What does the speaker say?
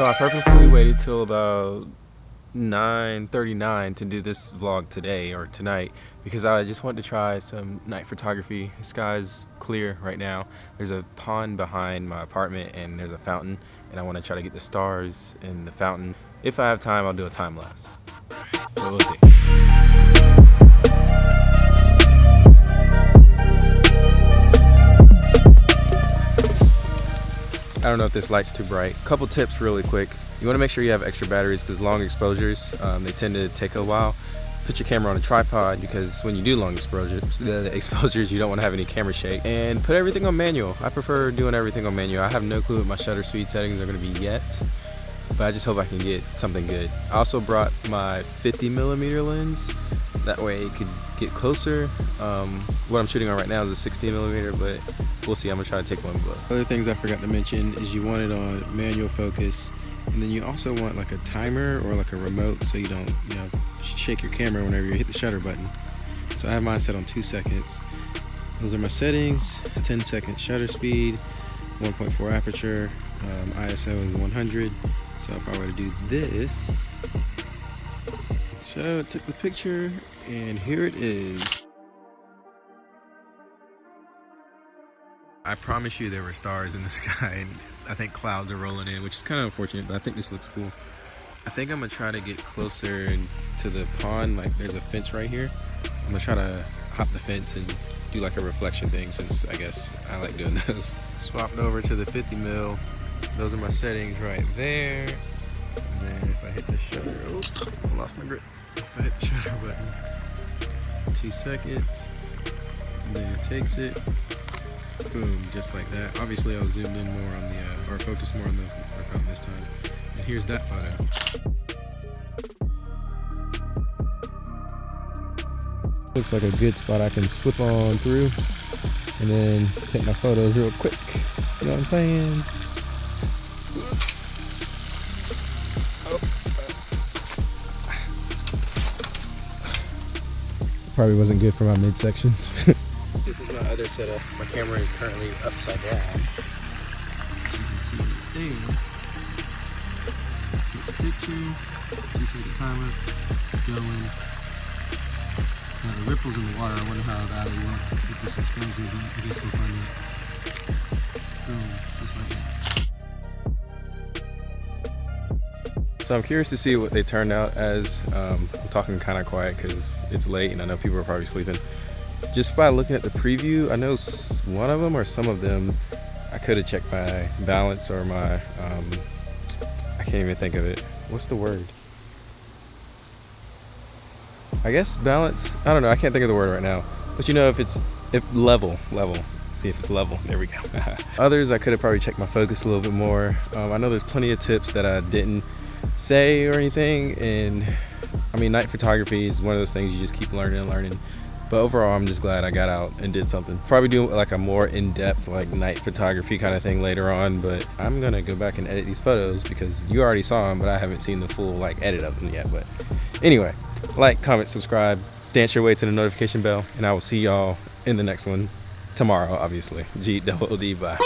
So I purposely waited till about 9.39 to do this vlog today or tonight because I just wanted to try some night photography. The sky's clear right now. There's a pond behind my apartment and there's a fountain and I want to try to get the stars in the fountain. If I have time, I'll do a time lapse. So we'll see. I don't know if this light's too bright. Couple tips really quick. You want to make sure you have extra batteries because long exposures, um, they tend to take a while. Put your camera on a tripod because when you do long exposures, the exposures, you don't want to have any camera shake. And put everything on manual. I prefer doing everything on manual. I have no clue what my shutter speed settings are going to be yet, but I just hope I can get something good. I also brought my 50 millimeter lens. That way it could get closer. Um, what I'm shooting on right now is a 60 millimeter, but we'll see. I'm gonna try to take one blow. Other things I forgot to mention is you want it on manual focus, and then you also want like a timer or like a remote so you don't, you know, shake your camera whenever you hit the shutter button. So I have mine set on two seconds. Those are my settings, 10 second shutter speed, 1.4 aperture, um, ISO is 100. So if I were to do this, so I took the picture and here it is. I promise you there were stars in the sky and I think clouds are rolling in, which is kind of unfortunate, but I think this looks cool. I think I'm gonna try to get closer to the pond, like there's a fence right here. I'm gonna try to hop the fence and do like a reflection thing since I guess I like doing this. Swapped over to the 50 mil. Those are my settings right there. And then if I hit the shutter, oh, I lost my grip. If I hit the shutter button, two seconds, and then it takes it, boom, just like that. Obviously I was zoomed in more on the, uh, or focused more on the fountain this time. And here's that photo. Looks like a good spot I can slip on through and then take my photos real quick. You know what I'm saying? Probably wasn't good for my midsection. this is my other setup. My camera is currently upside down. You can see it there. Take the picture. You see the timer. It's going. Now the ripples in the water, I wonder how that would work with this exposure, but I guess we'll find out. Boom, So I'm curious to see what they turned out as. Um, I'm talking kind of quiet because it's late and I know people are probably sleeping. Just by looking at the preview, I know one of them or some of them, I could have checked my balance or my, um, I can't even think of it. What's the word? I guess balance, I don't know, I can't think of the word right now. But you know if it's, if level, level, see if it's level, there we go. Others, I could have probably checked my focus a little bit more. Um, I know there's plenty of tips that I didn't say or anything. And I mean night photography is one of those things you just keep learning and learning. But overall I'm just glad I got out and did something. Probably do like a more in-depth like night photography kind of thing later on but I'm gonna go back and edit these photos because you already saw them but I haven't seen the full like edit of them yet but anyway like comment subscribe dance your way to the notification bell and I will see y'all in the next one tomorrow obviously. G double D bye